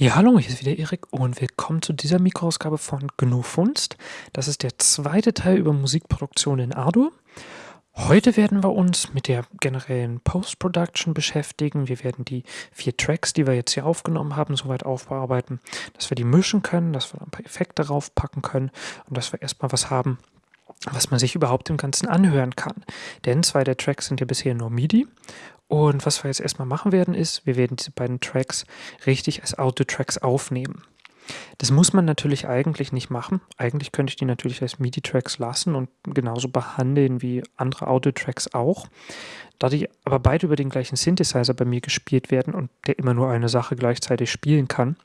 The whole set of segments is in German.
Ja, hallo, hier ist wieder Erik und willkommen zu dieser Mikroausgabe von GNU Funst. Das ist der zweite Teil über Musikproduktion in Ardour. Heute werden wir uns mit der generellen Post-Production beschäftigen. Wir werden die vier Tracks, die wir jetzt hier aufgenommen haben, soweit aufbearbeiten, dass wir die mischen können, dass wir ein paar Effekte draufpacken können und dass wir erstmal was haben, was man sich überhaupt im Ganzen anhören kann. Denn zwei der Tracks sind ja bisher nur MIDI und was wir jetzt erstmal machen werden, ist, wir werden diese beiden Tracks richtig als Audio-Tracks aufnehmen. Das muss man natürlich eigentlich nicht machen. Eigentlich könnte ich die natürlich als MIDI-Tracks lassen und genauso behandeln wie andere Audio-Tracks auch. Da die aber beide über den gleichen Synthesizer bei mir gespielt werden und der immer nur eine Sache gleichzeitig spielen kann,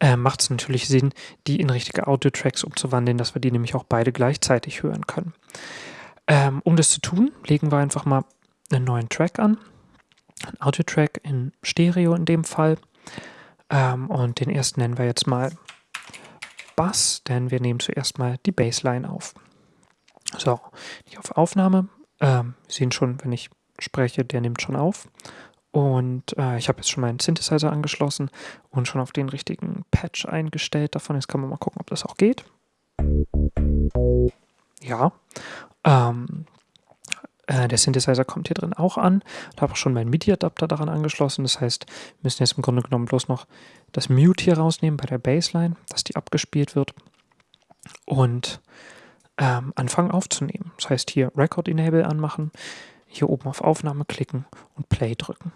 äh, macht es natürlich Sinn, die in richtige Audio-Tracks umzuwandeln, dass wir die nämlich auch beide gleichzeitig hören können. Ähm, um das zu tun, legen wir einfach mal einen neuen Track an. Ein Audio-Track in Stereo in dem Fall. Ähm, und den ersten nennen wir jetzt mal Bass, denn wir nehmen zuerst mal die Bassline auf. So, ich auf Aufnahme. Ähm, Sie sehen schon, wenn ich spreche, der nimmt schon auf. Und äh, ich habe jetzt schon meinen Synthesizer angeschlossen und schon auf den richtigen Patch eingestellt davon. Jetzt kann man mal gucken, ob das auch geht. Ja. Ähm, äh, der Synthesizer kommt hier drin auch an. Ich habe auch schon meinen MIDI-Adapter daran angeschlossen. Das heißt, wir müssen jetzt im Grunde genommen bloß noch das Mute hier rausnehmen bei der Bassline, dass die abgespielt wird. Und ähm, anfangen aufzunehmen. Das heißt, hier Record Enable anmachen, hier oben auf Aufnahme klicken und Play drücken.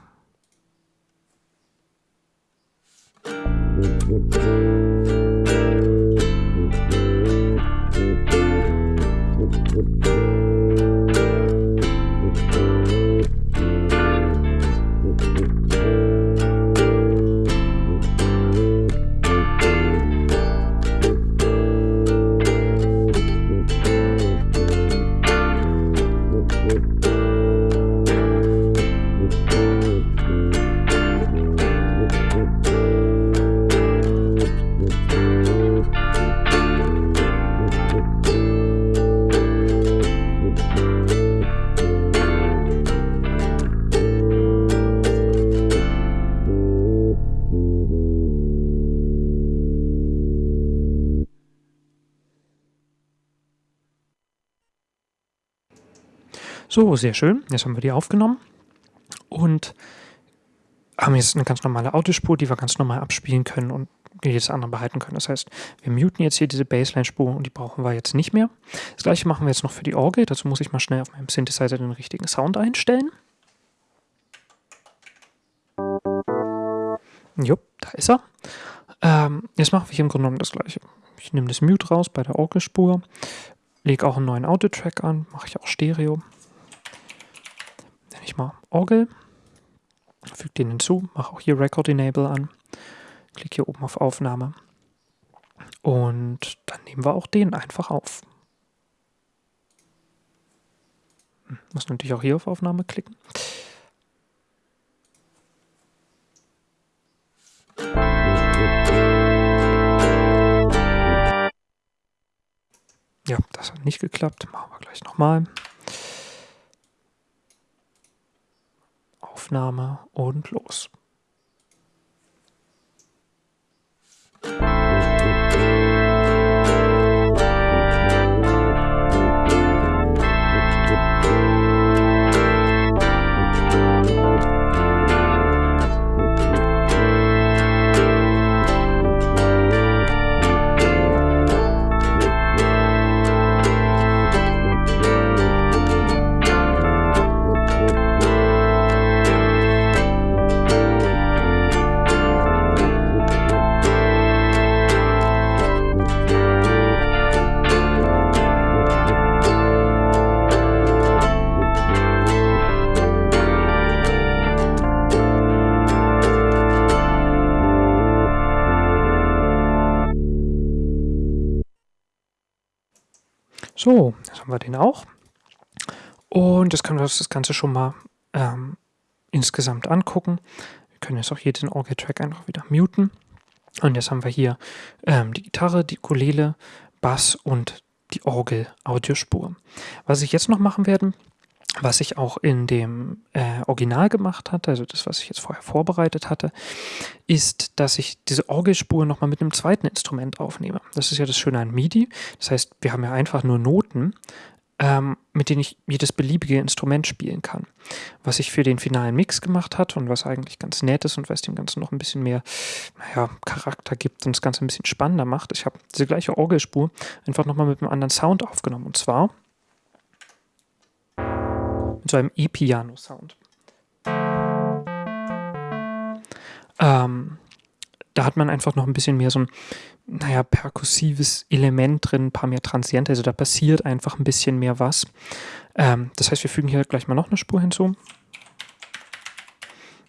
So, sehr schön. Jetzt haben wir die aufgenommen und haben jetzt eine ganz normale Autospur, die wir ganz normal abspielen können und jedes andere behalten können. Das heißt, wir muten jetzt hier diese Bassline-Spur und die brauchen wir jetzt nicht mehr. Das gleiche machen wir jetzt noch für die Orgel. Dazu muss ich mal schnell auf meinem Synthesizer den richtigen Sound einstellen. Jupp, da ist er. Ähm, jetzt machen wir hier im Grunde genommen das gleiche. Ich nehme das Mute raus bei der Orgelspur, lege auch einen neuen Audio-Track an, mache ich auch Stereo ich mal Orgel, füge den hinzu, mache auch hier Record Enable an, klicke hier oben auf Aufnahme und dann nehmen wir auch den einfach auf. Hm, muss natürlich auch hier auf Aufnahme klicken. Ja, das hat nicht geklappt. Machen wir gleich nochmal. Aufnahme und los. So, jetzt haben wir den auch. Und jetzt können wir uns das Ganze schon mal ähm, insgesamt angucken. Wir können jetzt auch hier den Orgel-Track einfach wieder muten. Und jetzt haben wir hier ähm, die Gitarre, die Ukulele, Bass und die Orgel-Audiospur. Was ich jetzt noch machen werde, was ich auch in dem äh, Original gemacht hatte, also das, was ich jetzt vorher vorbereitet hatte, ist, dass ich diese Orgelspur nochmal mit einem zweiten Instrument aufnehme. Das ist ja das Schöne an MIDI. Das heißt, wir haben ja einfach nur Noten, ähm, mit denen ich jedes beliebige Instrument spielen kann. Was ich für den finalen Mix gemacht hat und was eigentlich ganz nett ist und was dem Ganzen noch ein bisschen mehr naja, Charakter gibt und das Ganze ein bisschen spannender macht. Ich habe diese gleiche Orgelspur einfach nochmal mit einem anderen Sound aufgenommen. Und zwar so einem E-Piano-Sound. Ähm, da hat man einfach noch ein bisschen mehr so ein, naja, perkussives Element drin, ein paar mehr Transiente, also da passiert einfach ein bisschen mehr was. Ähm, das heißt, wir fügen hier gleich mal noch eine Spur hinzu.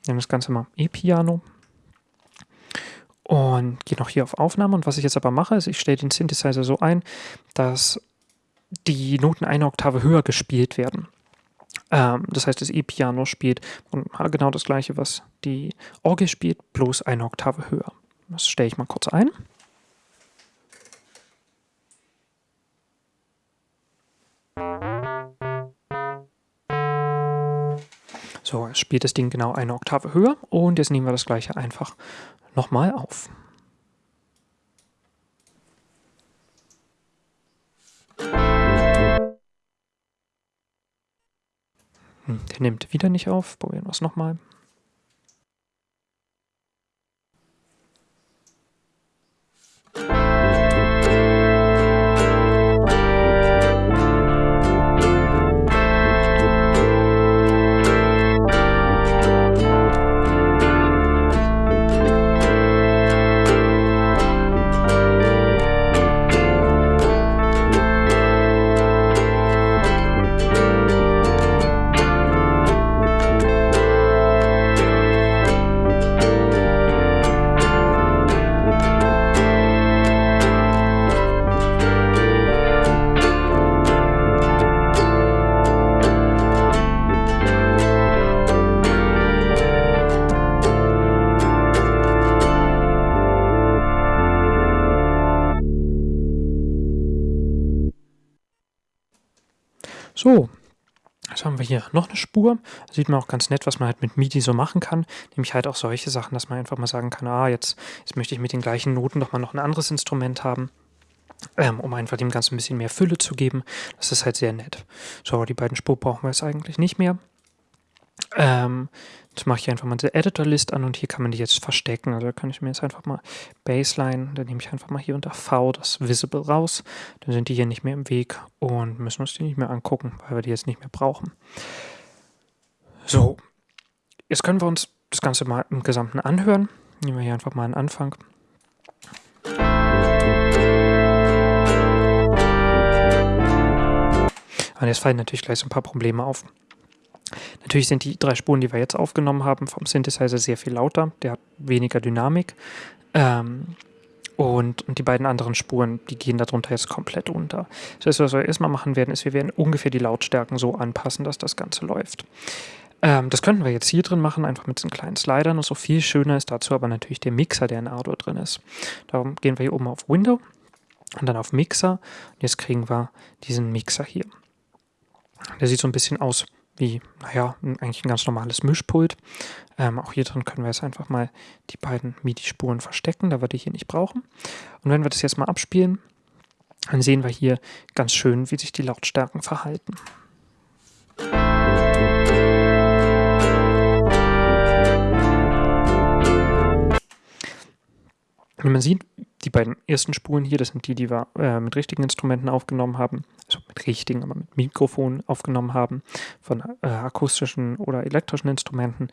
Nehmen das Ganze mal E-Piano und gehe noch hier auf Aufnahme. Und was ich jetzt aber mache, ist, ich stelle den Synthesizer so ein, dass die Noten eine Oktave höher gespielt werden. Ähm, das heißt, das E-Piano spielt genau das gleiche, was die Orgel spielt, bloß eine Oktave höher. Das stelle ich mal kurz ein. So, jetzt spielt das Ding genau eine Oktave höher und jetzt nehmen wir das gleiche einfach nochmal auf. Der nimmt wieder nicht auf. Probieren wir es nochmal. Spur. Da sieht man auch ganz nett, was man halt mit MIDI so machen kann. Nämlich halt auch solche Sachen, dass man einfach mal sagen kann, ah, jetzt, jetzt möchte ich mit den gleichen Noten doch mal noch ein anderes Instrument haben. Ähm, um einfach dem Ganzen ein bisschen mehr Fülle zu geben. Das ist halt sehr nett. So, die beiden Spur brauchen wir jetzt eigentlich nicht mehr. Ähm, Jetzt mache ich einfach mal die Editor-List an und hier kann man die jetzt verstecken. Also da kann ich mir jetzt einfach mal Baseline, dann nehme ich einfach mal hier unter V das Visible raus. Dann sind die hier nicht mehr im Weg und müssen uns die nicht mehr angucken, weil wir die jetzt nicht mehr brauchen. So, jetzt können wir uns das Ganze mal im Gesamten anhören. Nehmen wir hier einfach mal einen Anfang. Und jetzt fallen natürlich gleich so ein paar Probleme auf. Natürlich sind die drei Spuren, die wir jetzt aufgenommen haben, vom Synthesizer sehr viel lauter. Der hat weniger Dynamik. Ähm, und, und, die beiden anderen Spuren, die gehen darunter jetzt komplett unter. Das heißt, was wir erstmal machen werden, ist, wir werden ungefähr die Lautstärken so anpassen, dass das Ganze läuft. Ähm, das könnten wir jetzt hier drin machen, einfach mit so kleinen Slidern und so viel schöner ist dazu aber natürlich der Mixer, der in Ardour drin ist. Darum gehen wir hier oben auf Window und dann auf Mixer. Und jetzt kriegen wir diesen Mixer hier. Der sieht so ein bisschen aus wie, naja, eigentlich ein ganz normales Mischpult. Ähm, auch hier drin können wir jetzt einfach mal die beiden MIDI-Spuren verstecken, da wir die hier nicht brauchen. Und wenn wir das jetzt mal abspielen, dann sehen wir hier ganz schön, wie sich die Lautstärken verhalten. Wie man sieht, die beiden ersten Spuren hier, das sind die, die wir äh, mit richtigen Instrumenten aufgenommen haben, also mit richtigen, aber mit Mikrofon aufgenommen haben, von äh, akustischen oder elektrischen Instrumenten.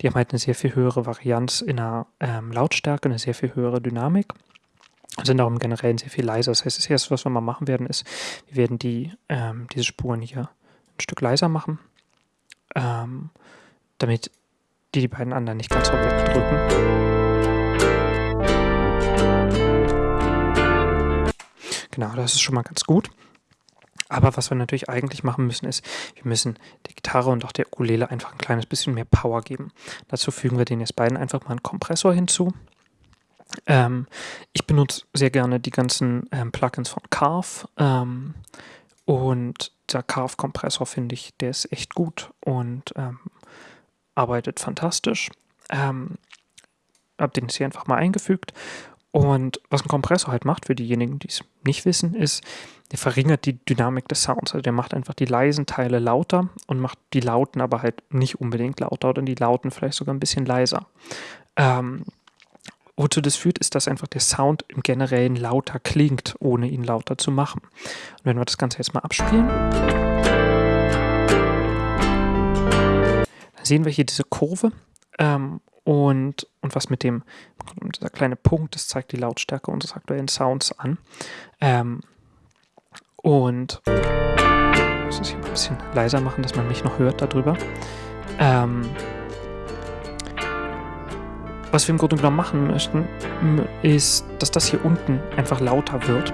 Die haben halt eine sehr viel höhere Varianz in der ähm, Lautstärke, eine sehr viel höhere Dynamik und sind darum generell sehr viel leiser. Das heißt, das erste, was wir mal machen werden, ist, wir werden die, ähm, diese Spuren hier ein Stück leiser machen, ähm, damit die die beiden anderen nicht ganz so wegdrücken. Genau, das ist schon mal ganz gut. Aber was wir natürlich eigentlich machen müssen, ist, wir müssen der Gitarre und auch der Ukulele einfach ein kleines bisschen mehr Power geben. Dazu fügen wir den jetzt beiden einfach mal einen Kompressor hinzu. Ähm, ich benutze sehr gerne die ganzen ähm, Plugins von Carve ähm, und dieser Carve-Kompressor finde ich, der ist echt gut und ähm, arbeitet fantastisch. Ähm, habe den jetzt hier einfach mal eingefügt. Und was ein Kompressor halt macht, für diejenigen, die es nicht wissen, ist, der verringert die Dynamik des Sounds. Also der macht einfach die leisen Teile lauter und macht die lauten aber halt nicht unbedingt lauter oder die lauten vielleicht sogar ein bisschen leiser. Ähm, wozu das führt, ist, dass einfach der Sound im Generellen lauter klingt, ohne ihn lauter zu machen. Und wenn wir das Ganze jetzt mal abspielen, dann sehen wir hier diese Kurve. Ähm, und, und was mit dem, dieser kleine Punkt, das zeigt die Lautstärke unseres aktuellen Sounds an. Ähm, und ich muss es hier ein bisschen leiser machen, dass man mich noch hört darüber. Ähm, was wir im Grunde genommen machen möchten, ist, dass das hier unten einfach lauter wird.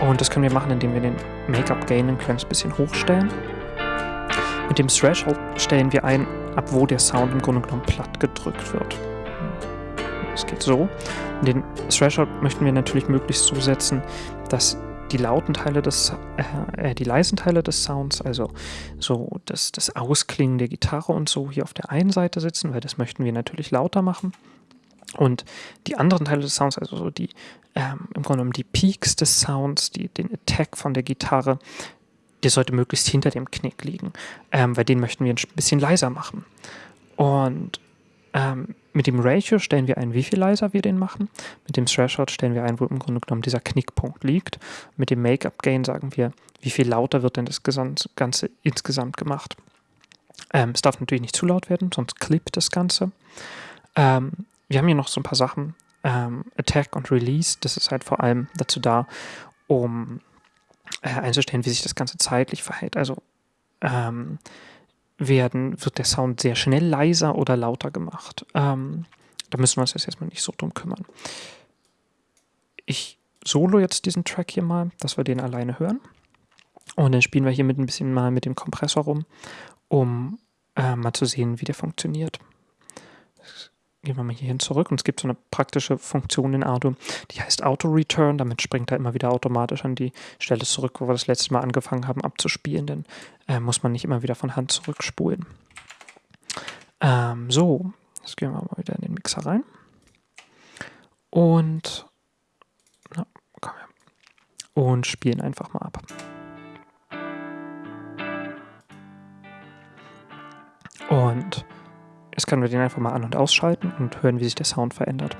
Und das können wir machen, indem wir den Make-up-Gain ein kleines bisschen hochstellen. Mit dem Threshold stellen wir ein, ab wo der Sound im Grunde genommen platt gedrückt wird. Es geht so. Den Threshold möchten wir natürlich möglichst so setzen, dass die lauten Teile des, äh, äh, die leisen Teile des Sounds, also so das, das Ausklingen der Gitarre und so hier auf der einen Seite sitzen, weil das möchten wir natürlich lauter machen. Und die anderen Teile des Sounds, also so die, ähm, im Grunde genommen die Peaks des Sounds, die, den Attack von der Gitarre, der sollte möglichst hinter dem Knick liegen, ähm, weil den möchten wir ein bisschen leiser machen. Und ähm, mit dem Ratio stellen wir ein, wie viel leiser wir den machen. Mit dem Threshold stellen wir ein, wo im Grunde genommen dieser Knickpunkt liegt. Mit dem Make-up Gain sagen wir, wie viel lauter wird denn das Ganze insgesamt gemacht. Ähm, es darf natürlich nicht zu laut werden, sonst klippt das Ganze. Ähm, wir haben hier noch so ein paar Sachen. Ähm, Attack und Release, das ist halt vor allem dazu da, um einzustellen, wie sich das Ganze zeitlich verhält. Also ähm, werden, wird der Sound sehr schnell leiser oder lauter gemacht. Ähm, da müssen wir uns jetzt erstmal nicht so drum kümmern. Ich solo jetzt diesen Track hier mal, dass wir den alleine hören. Und dann spielen wir hier mit ein bisschen mal mit dem Kompressor rum, um äh, mal zu sehen, wie der funktioniert. Gehen wir mal hier hin zurück und es gibt so eine praktische Funktion in Ardo, die heißt Auto-Return. Damit springt er immer wieder automatisch an die Stelle zurück, wo wir das letzte Mal angefangen haben abzuspielen. Dann äh, muss man nicht immer wieder von Hand zurückspulen. Ähm, so, jetzt gehen wir mal wieder in den Mixer rein. Und, na, komm her. und spielen einfach mal ab. Und Jetzt können wir den einfach mal an- und ausschalten und hören, wie sich der Sound verändert.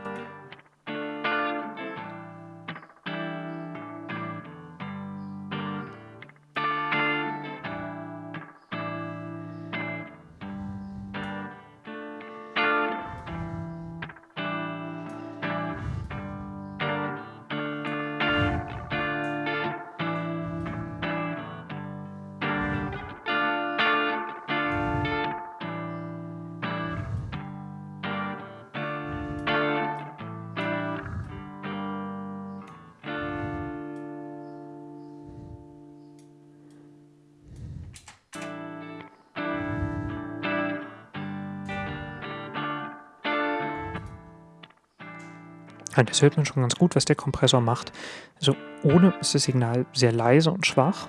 Das hört man schon ganz gut, was der Kompressor macht. Also ohne ist das Signal sehr leise und schwach.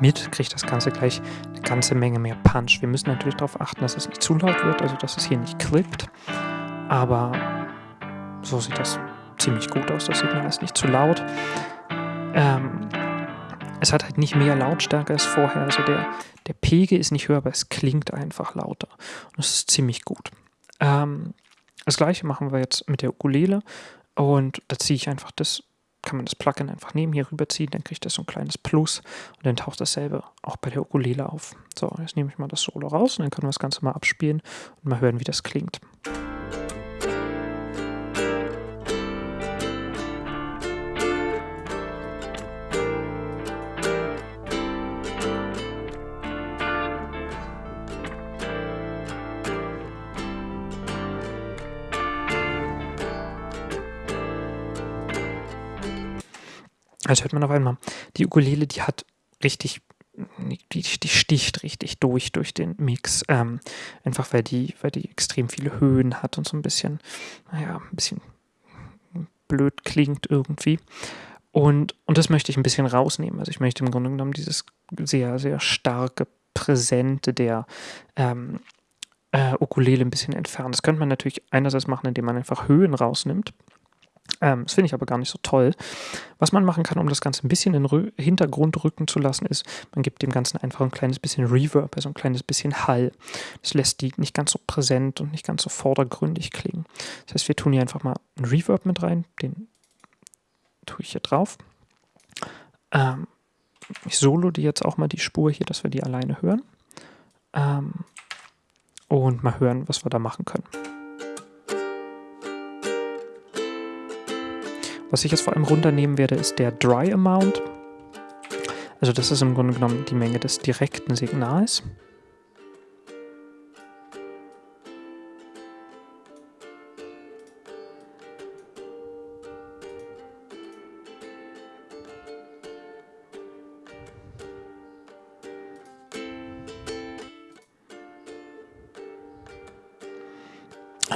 Mit kriegt das Ganze gleich eine ganze Menge mehr Punch. Wir müssen natürlich darauf achten, dass es nicht zu laut wird, also dass es hier nicht klippt. Aber so sieht das ziemlich gut aus. Das Signal ist nicht zu laut. Ähm, es hat halt nicht mehr Lautstärke als vorher. Also der, der Pegel ist nicht höher, aber es klingt einfach lauter. Und das ist ziemlich gut. Ähm, das gleiche machen wir jetzt mit der Ukulele. Und da ziehe ich einfach das, kann man das Plugin einfach neben hier rüberziehen, dann kriegt das so ein kleines Plus und dann taucht dasselbe auch bei der Ukulele auf. So, jetzt nehme ich mal das Solo raus und dann können wir das Ganze mal abspielen und mal hören, wie das klingt. Also hört man auf einmal, die Ukulele, die hat richtig, die, die sticht richtig durch, durch den Mix. Ähm, einfach weil die, weil die extrem viele Höhen hat und so ein bisschen, naja, ein bisschen blöd klingt irgendwie. Und, und das möchte ich ein bisschen rausnehmen. Also ich möchte im Grunde genommen dieses sehr, sehr starke Präsente der ähm, äh, Ukulele ein bisschen entfernen. Das könnte man natürlich einerseits machen, indem man einfach Höhen rausnimmt. Ähm, das finde ich aber gar nicht so toll. Was man machen kann, um das Ganze ein bisschen in den Hintergrund rücken zu lassen, ist, man gibt dem Ganzen einfach ein kleines bisschen Reverb, also ein kleines bisschen Hall. Das lässt die nicht ganz so präsent und nicht ganz so vordergründig klingen. Das heißt, wir tun hier einfach mal einen Reverb mit rein, den tue ich hier drauf. Ähm, ich solo die jetzt auch mal die Spur hier, dass wir die alleine hören. Ähm, und mal hören, was wir da machen können. Was ich jetzt vor allem runternehmen werde, ist der Dry Amount. Also das ist im Grunde genommen die Menge des direkten Signals.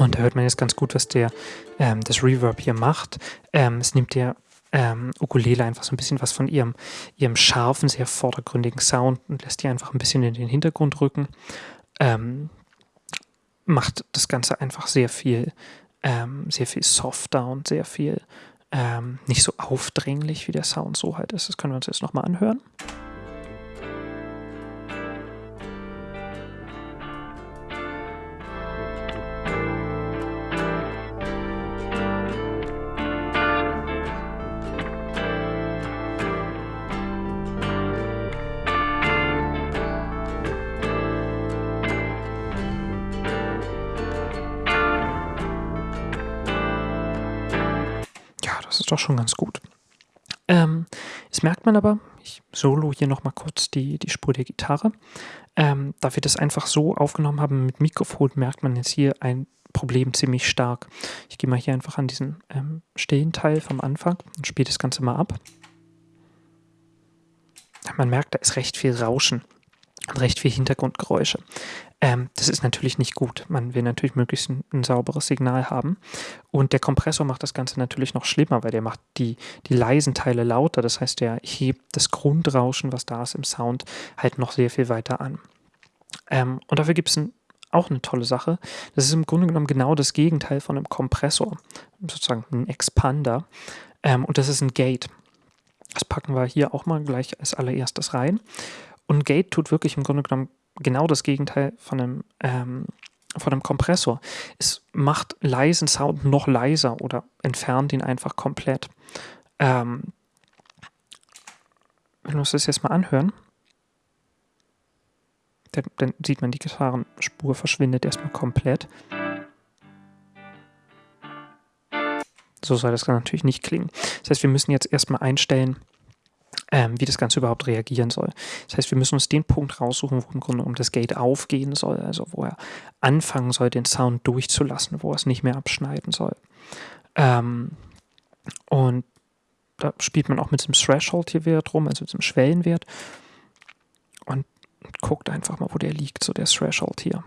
Und da hört man jetzt ganz gut, was der, ähm, das Reverb hier macht. Ähm, es nimmt der ähm, Ukulele einfach so ein bisschen was von ihrem, ihrem scharfen, sehr vordergründigen Sound und lässt die einfach ein bisschen in den Hintergrund rücken. Ähm, macht das Ganze einfach sehr viel, ähm, sehr viel softer und sehr viel ähm, nicht so aufdringlich, wie der Sound so halt ist. Das können wir uns jetzt nochmal anhören. Schon ganz gut. Ähm, das merkt man aber, ich solo hier nochmal kurz die, die Spur der Gitarre. Ähm, da wir das einfach so aufgenommen haben mit Mikrofon, merkt man jetzt hier ein Problem ziemlich stark. Ich gehe mal hier einfach an diesen ähm, stillen Teil vom Anfang und spiele das Ganze mal ab. Man merkt, da ist recht viel Rauschen recht viel Hintergrundgeräusche. Ähm, das ist natürlich nicht gut. Man will natürlich möglichst ein, ein, sauberes Signal haben. Und der Kompressor macht das Ganze natürlich noch schlimmer, weil der macht die, die leisen Teile lauter. Das heißt, der hebt das Grundrauschen, was da ist im Sound, halt noch sehr viel weiter an. Ähm, und dafür gibt es ein, auch eine tolle Sache. Das ist im Grunde genommen genau das Gegenteil von einem Kompressor, sozusagen ein Expander. Ähm, und das ist ein Gate. Das packen wir hier auch mal gleich als allererstes rein. Und Gate tut wirklich im Grunde genommen genau das Gegenteil von einem, ähm, von einem Kompressor. Es macht leisen Sound noch leiser oder entfernt ihn einfach komplett. Ähm, wenn wir uns das jetzt mal anhören, dann, dann sieht man, die Gitarrenspur verschwindet erstmal komplett. So soll das natürlich nicht klingen. Das heißt, wir müssen jetzt erstmal einstellen, ähm, wie das Ganze überhaupt reagieren soll. Das heißt, wir müssen uns den Punkt raussuchen, wo im Grunde um das Gate aufgehen soll, also wo er anfangen soll, den Sound durchzulassen, wo er es nicht mehr abschneiden soll. Ähm, und da spielt man auch mit dem Threshold hier Wert rum, also mit dem Schwellenwert. Und guckt einfach mal, wo der liegt, so der Threshold hier.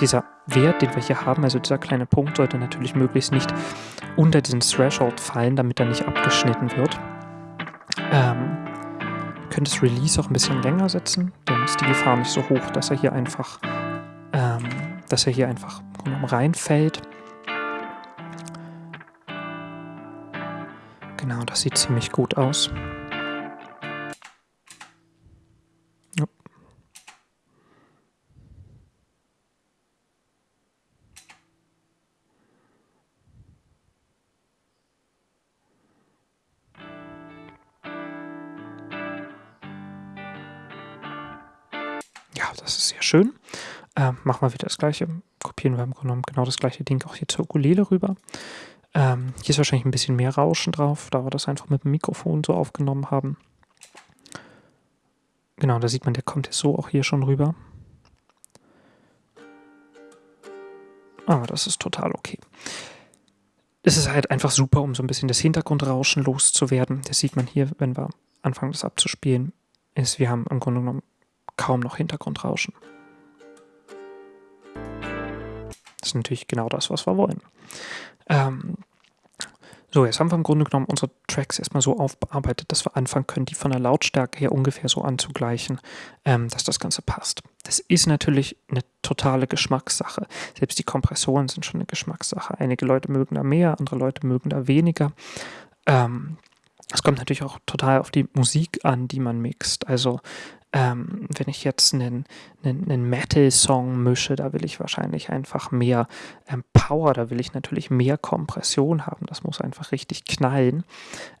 Dieser Wert, den wir hier haben, also dieser kleine Punkt, sollte natürlich möglichst nicht unter diesen Threshold fallen, damit er nicht abgeschnitten wird. Ähm, ihr könnt das Release auch ein bisschen länger setzen, dann ist die Gefahr nicht so hoch, dass er hier einfach, ähm, dass er hier einfach reinfällt. Genau, das sieht ziemlich gut aus. Ja, das ist sehr schön. Äh, machen wir wieder das gleiche. Kopieren wir im Grunde genommen genau das gleiche Ding auch hier zur Ukulele rüber. Ähm, hier ist wahrscheinlich ein bisschen mehr Rauschen drauf, da wir das einfach mit dem Mikrofon so aufgenommen haben. Genau, da sieht man, der kommt jetzt so auch hier schon rüber. Aber das ist total okay. Es ist halt einfach super, um so ein bisschen das Hintergrundrauschen loszuwerden. Das sieht man hier, wenn wir anfangen, das abzuspielen. Ist, wir haben im Grunde genommen kaum noch Hintergrundrauschen. Das natürlich genau das, was wir wollen. Ähm, so, jetzt haben wir im Grunde genommen unsere Tracks erstmal so aufbearbeitet, dass wir anfangen können, die von der Lautstärke her ungefähr so anzugleichen, ähm, dass das Ganze passt. Das ist natürlich eine totale Geschmackssache. Selbst die Kompressoren sind schon eine Geschmackssache. Einige Leute mögen da mehr, andere Leute mögen da weniger. Ähm, es kommt natürlich auch total auf die Musik an, die man mixt. Also ähm, wenn ich jetzt einen, einen, einen Metal-Song mische, da will ich wahrscheinlich einfach mehr ähm, Power, da will ich natürlich mehr Kompression haben. Das muss einfach richtig knallen.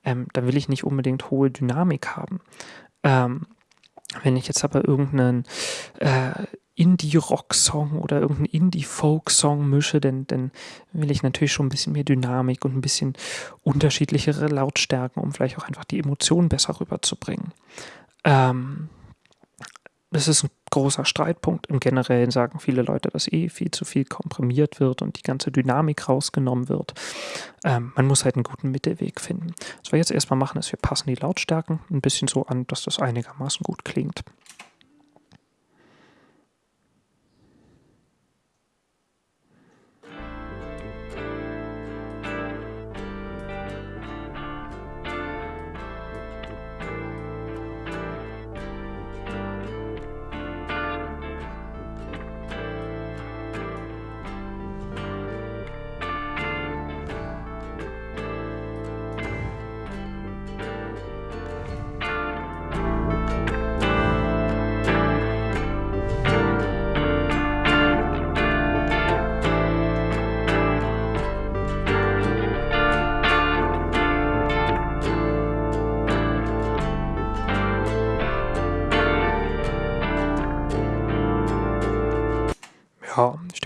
Ähm, da will ich nicht unbedingt hohe Dynamik haben. Ähm, wenn ich jetzt aber irgendeinen äh, Indie-Rock-Song oder irgendeinen Indie-Folk-Song mische, dann, dann will ich natürlich schon ein bisschen mehr Dynamik und ein bisschen unterschiedlichere Lautstärken, um vielleicht auch einfach die Emotionen besser rüberzubringen. Ähm, das ist ein großer Streitpunkt. Im Generellen sagen viele Leute, dass eh viel zu viel komprimiert wird und die ganze Dynamik rausgenommen wird. Ähm, man muss halt einen guten Mittelweg finden. Was wir jetzt erstmal machen, ist, wir passen die Lautstärken ein bisschen so an, dass das einigermaßen gut klingt.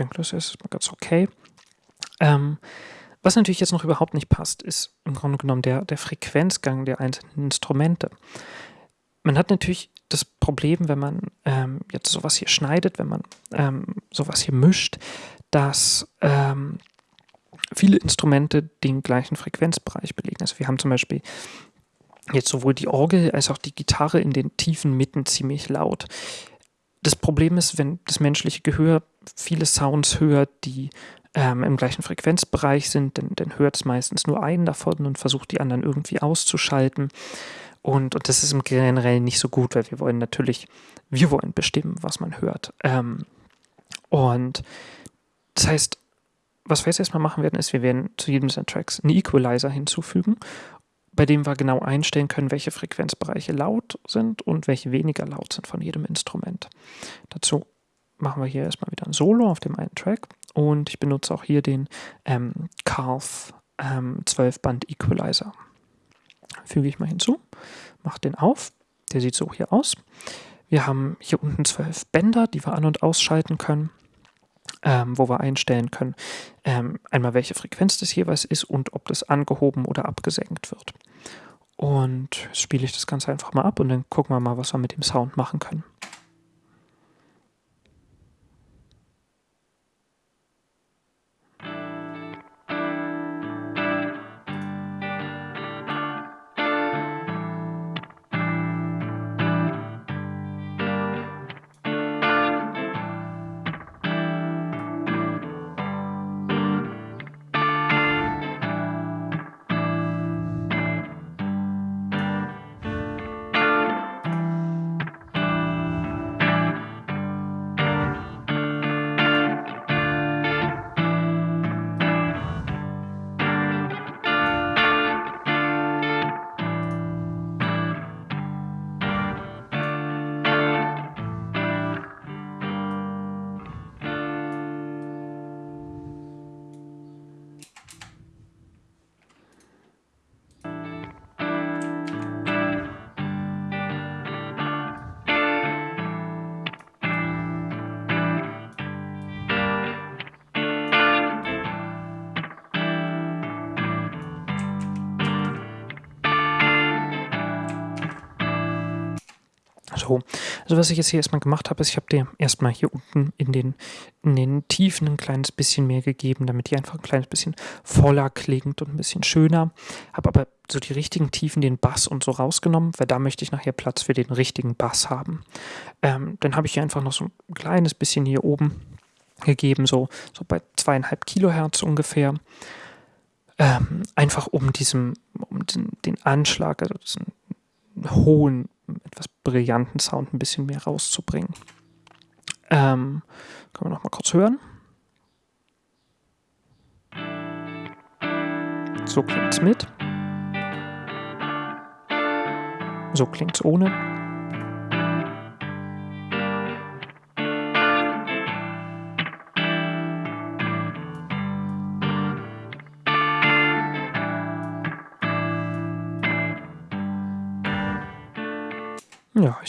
Denke, das ist ganz okay. Ähm, was natürlich jetzt noch überhaupt nicht passt, ist im Grunde genommen der, der Frequenzgang der einzelnen Instrumente. Man hat natürlich das Problem, wenn man ähm, jetzt sowas hier schneidet, wenn man ähm, sowas hier mischt, dass ähm, viele Instrumente den gleichen Frequenzbereich belegen. Also wir haben zum Beispiel jetzt sowohl die Orgel als auch die Gitarre in den tiefen Mitten ziemlich laut. Das Problem ist, wenn das menschliche Gehör viele Sounds hört, die ähm, im gleichen Frequenzbereich sind, dann, dann hört es meistens nur einen davon und versucht die anderen irgendwie auszuschalten. Und, und das ist im Generellen nicht so gut, weil wir wollen natürlich, wir wollen bestimmen, was man hört. Ähm, und das heißt, was wir jetzt erstmal machen werden, ist, wir werden zu jedem dieser Tracks einen Equalizer hinzufügen bei dem wir genau einstellen können, welche Frequenzbereiche laut sind und welche weniger laut sind von jedem Instrument. Dazu machen wir hier erstmal wieder ein Solo auf dem einen Track und ich benutze auch hier den ähm, Carve ähm, 12-Band Equalizer. Füge ich mal hinzu, mache den auf, der sieht so hier aus. Wir haben hier unten zwölf Bänder, die wir an- und ausschalten können ähm, wo wir einstellen können, ähm, einmal welche Frequenz das jeweils ist und ob das angehoben oder abgesenkt wird. Und jetzt spiele ich das Ganze einfach mal ab und dann gucken wir mal, was wir mit dem Sound machen können. Also was ich jetzt hier erstmal gemacht habe, ist, ich habe dir erstmal hier unten in den, in den Tiefen ein kleines bisschen mehr gegeben, damit die einfach ein kleines bisschen voller klingt und ein bisschen schöner. Habe aber so die richtigen Tiefen, den Bass und so rausgenommen, weil da möchte ich nachher Platz für den richtigen Bass haben. Ähm, dann habe ich hier einfach noch so ein kleines bisschen hier oben gegeben, so, so bei zweieinhalb Kilohertz ungefähr. Ähm, einfach um diesem, um den, den Anschlag, also diesen hohen, etwas brillanten Sound ein bisschen mehr rauszubringen. Ähm, können wir noch mal kurz hören. So klingt es mit. So klingt es ohne.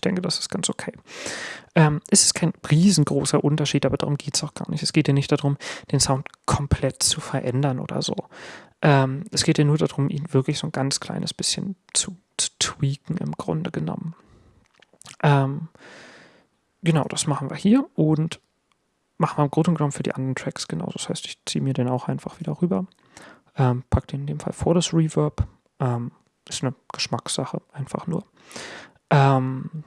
Ich denke, das ist ganz okay. Ähm, es ist kein riesengroßer Unterschied, aber darum geht es auch gar nicht. Es geht ja nicht darum, den Sound komplett zu verändern oder so. Ähm, es geht ja nur darum, ihn wirklich so ein ganz kleines bisschen zu, zu tweaken im Grunde genommen. Ähm, genau, das machen wir hier und machen wir im Grunde genommen für die anderen Tracks genauso. Das heißt, ich ziehe mir den auch einfach wieder rüber, ähm, packe den in dem Fall vor das Reverb. Ähm, ist eine Geschmackssache, einfach nur. Ähm,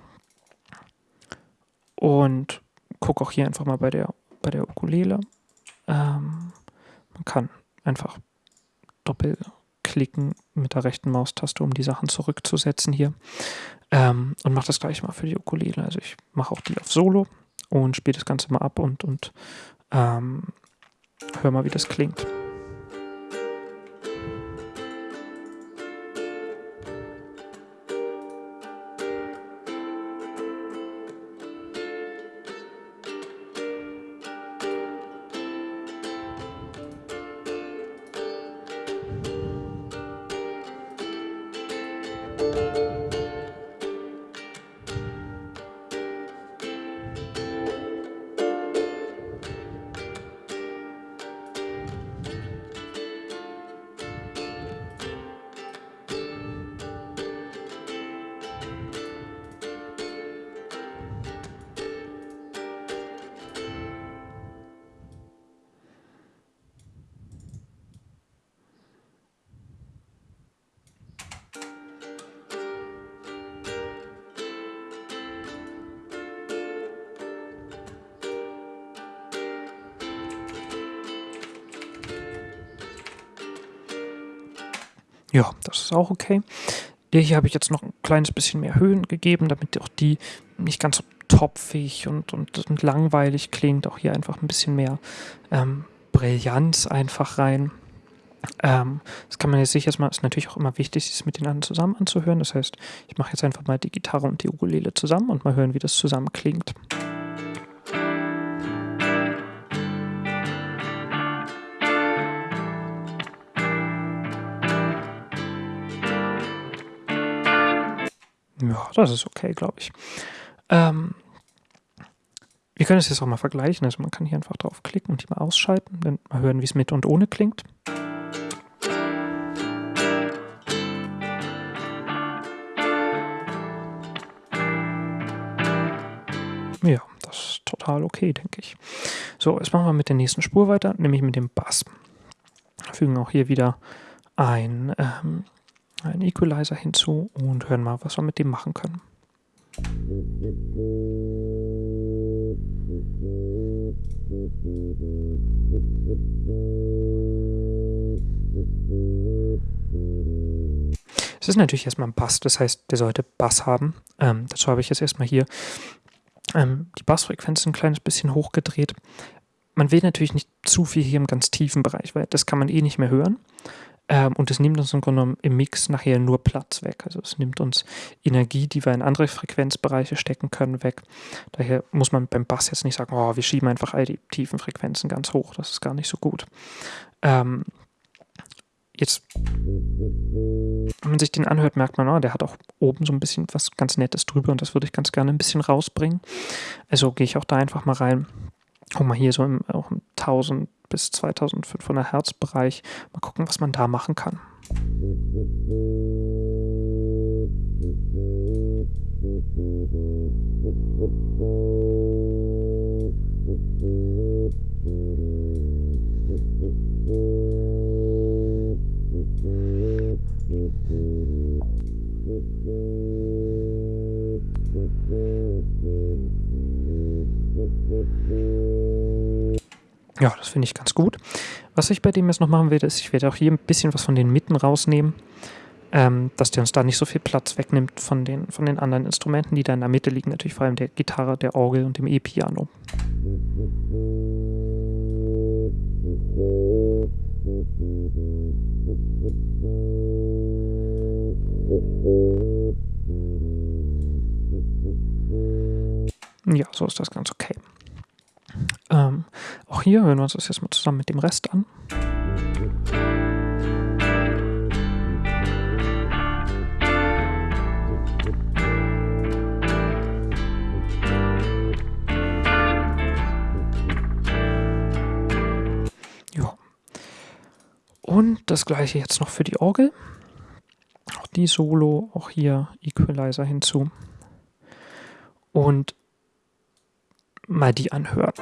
und gucke auch hier einfach mal bei der, bei der Ukulele. Ähm, man kann einfach doppelklicken mit der rechten Maustaste, um die Sachen zurückzusetzen hier. Ähm, und mache das gleich mal für die Ukulele. Also ich mache auch die auf Solo und spiele das Ganze mal ab und, und ähm, hör mal, wie das klingt. Ja, das ist auch okay. Der hier habe ich jetzt noch ein kleines bisschen mehr Höhen gegeben, damit auch die nicht ganz so topfig und, und, und langweilig klingt. Auch hier einfach ein bisschen mehr ähm, Brillanz einfach rein. Ähm, das kann man jetzt sicher mal, ist natürlich auch immer wichtig, es mit den anderen zusammen anzuhören. Das heißt, ich mache jetzt einfach mal die Gitarre und die Ukulele zusammen und mal hören, wie das zusammen klingt. Das ist okay, glaube ich. Ähm, wir können es jetzt auch mal vergleichen. Also man kann hier einfach drauf klicken und die mal ausschalten, dann mal hören, wie es mit und ohne klingt. Ja, das ist total okay, denke ich. So, jetzt machen wir mit der nächsten Spur weiter, nämlich mit dem Bass. Fügen auch hier wieder ein ähm, einen Equalizer hinzu und hören mal, was wir mit dem machen können. Es ist natürlich erstmal ein Bass, das heißt, der sollte Bass haben. Ähm, dazu habe ich jetzt erstmal hier ähm, die Bassfrequenz ein kleines bisschen hochgedreht. Man will natürlich nicht zu viel hier im ganz tiefen Bereich, weil das kann man eh nicht mehr hören. Ähm, und es nimmt uns im Grunde genommen im Mix nachher nur Platz weg. Also es nimmt uns Energie, die wir in andere Frequenzbereiche stecken können, weg. Daher muss man beim Bass jetzt nicht sagen, oh, wir schieben einfach all die tiefen Frequenzen ganz hoch. Das ist gar nicht so gut. Ähm, jetzt, wenn man sich den anhört, merkt man, oh, der hat auch oben so ein bisschen was ganz Nettes drüber und das würde ich ganz gerne ein bisschen rausbringen. Also gehe ich auch da einfach mal rein guck mal hier so im, auch im 1000 bis 2500 Hertz Bereich. Mal gucken, was man da machen kann. Musik Ja, das finde ich ganz gut. Was ich bei dem jetzt noch machen werde, ist, ich werde auch hier ein bisschen was von den Mitten rausnehmen, ähm, dass der uns da nicht so viel Platz wegnimmt von den, von den anderen Instrumenten, die da in der Mitte liegen. Natürlich vor allem der Gitarre, der Orgel und dem E-Piano. Ja, so ist das ganz okay. Ähm, auch hier hören wir uns das jetzt mal zusammen mit dem Rest an. Ja. Und das gleiche jetzt noch für die Orgel. Auch die Solo, auch hier Equalizer hinzu. Und mal die anhören.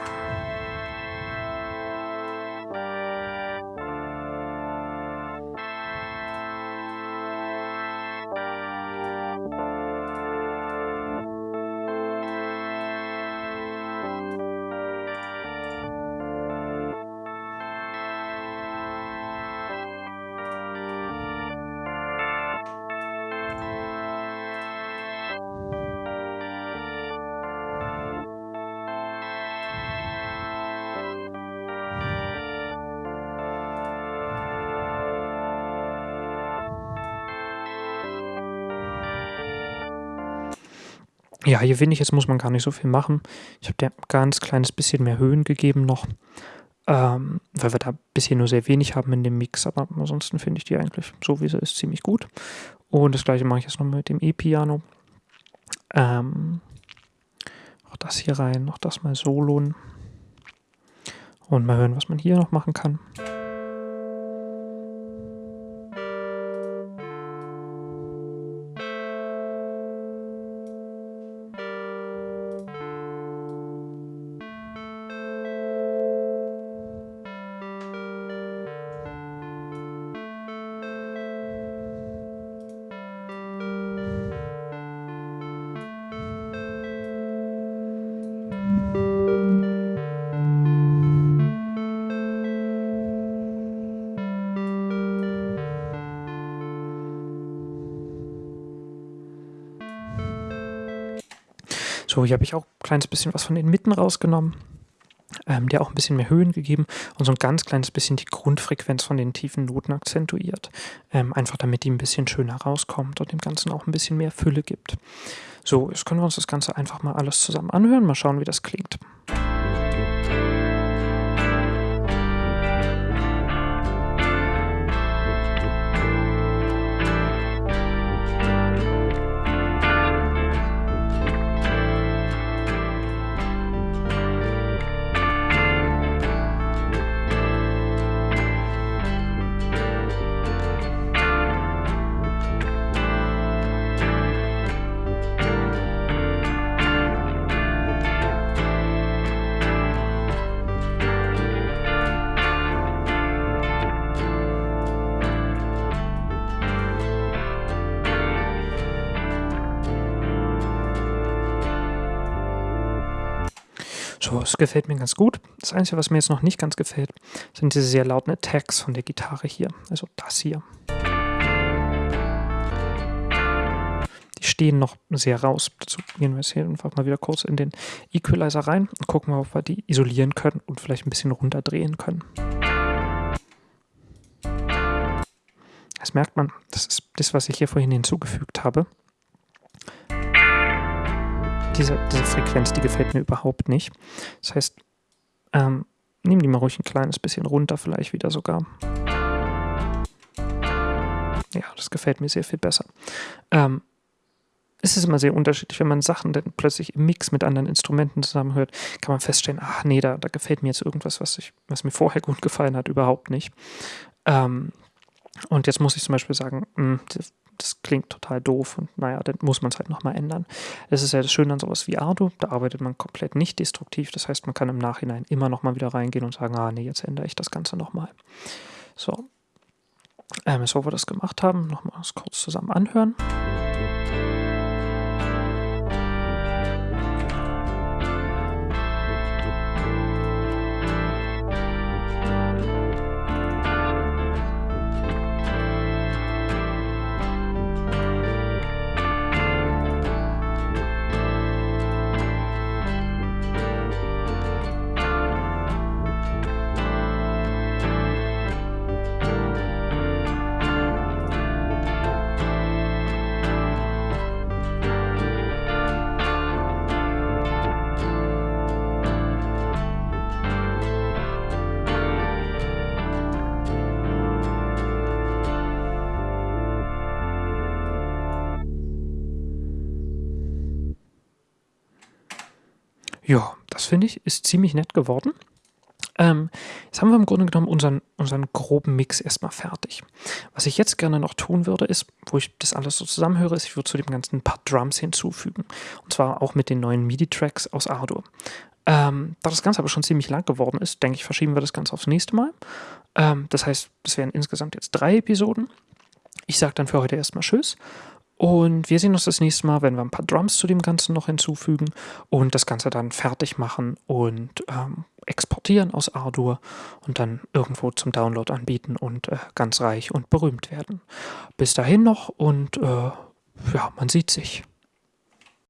Hier finde ich, jetzt muss man gar nicht so viel machen. Ich habe dir ganz kleines bisschen mehr Höhen gegeben noch, ähm, weil wir da bisher nur sehr wenig haben in dem Mix. Aber ansonsten finde ich die eigentlich, so wie sie ist, ziemlich gut. Und das gleiche mache ich jetzt noch mit dem E-Piano. Ähm, auch das hier rein, auch das mal soloen. Und mal hören, was man hier noch machen kann. Hier habe ich auch ein kleines bisschen was von den Mitten rausgenommen, ähm, der auch ein bisschen mehr Höhen gegeben und so ein ganz kleines bisschen die Grundfrequenz von den tiefen Noten akzentuiert. Ähm, einfach damit die ein bisschen schöner rauskommt und dem Ganzen auch ein bisschen mehr Fülle gibt. So, jetzt können wir uns das Ganze einfach mal alles zusammen anhören, mal schauen, wie das klingt. Es gefällt mir ganz gut. Das Einzige, was mir jetzt noch nicht ganz gefällt, sind diese sehr lauten Attacks von der Gitarre hier. Also das hier. Die stehen noch sehr raus. Dazu gehen wir jetzt hier einfach mal wieder kurz in den Equalizer rein und gucken mal, ob wir die isolieren können und vielleicht ein bisschen runterdrehen können. Das merkt man, das ist das, was ich hier vorhin hinzugefügt habe diese, diese Frequenz, die gefällt mir überhaupt nicht. Das heißt, ähm, nehmen die mal ruhig ein kleines bisschen runter, vielleicht wieder sogar. Ja, das gefällt mir sehr viel besser. Ähm, es ist immer sehr unterschiedlich, wenn man Sachen dann plötzlich im Mix mit anderen Instrumenten zusammenhört, kann man feststellen, ach nee, da, da gefällt mir jetzt irgendwas, was, ich, was mir vorher gut gefallen hat, überhaupt nicht. Ähm, und jetzt muss ich zum Beispiel sagen, mh, hm, das klingt total doof und naja, dann muss man es halt nochmal ändern. Das ist ja das Schöne an sowas wie Ardo, da arbeitet man komplett nicht destruktiv, das heißt, man kann im Nachhinein immer nochmal wieder reingehen und sagen, ah nee, jetzt ändere ich das Ganze nochmal. So, ähm, so wir das gemacht haben, nochmal kurz zusammen anhören. Das finde ich, ist ziemlich nett geworden. Ähm, jetzt haben wir im Grunde genommen unseren, unseren groben Mix erstmal fertig. Was ich jetzt gerne noch tun würde, ist, wo ich das alles so zusammenhöre, ist, ich würde zu dem Ganzen ein paar Drums hinzufügen. Und zwar auch mit den neuen MIDI-Tracks aus Ardour. Ähm, da das Ganze aber schon ziemlich lang geworden ist, denke ich, verschieben wir das Ganze aufs nächste Mal. Ähm, das heißt, es wären insgesamt jetzt drei Episoden. Ich sage dann für heute erstmal Tschüss. Und wir sehen uns das nächste Mal, wenn wir ein paar Drums zu dem Ganzen noch hinzufügen und das Ganze dann fertig machen und ähm, exportieren aus Ardour und dann irgendwo zum Download anbieten und äh, ganz reich und berühmt werden. Bis dahin noch und äh, ja, man sieht sich.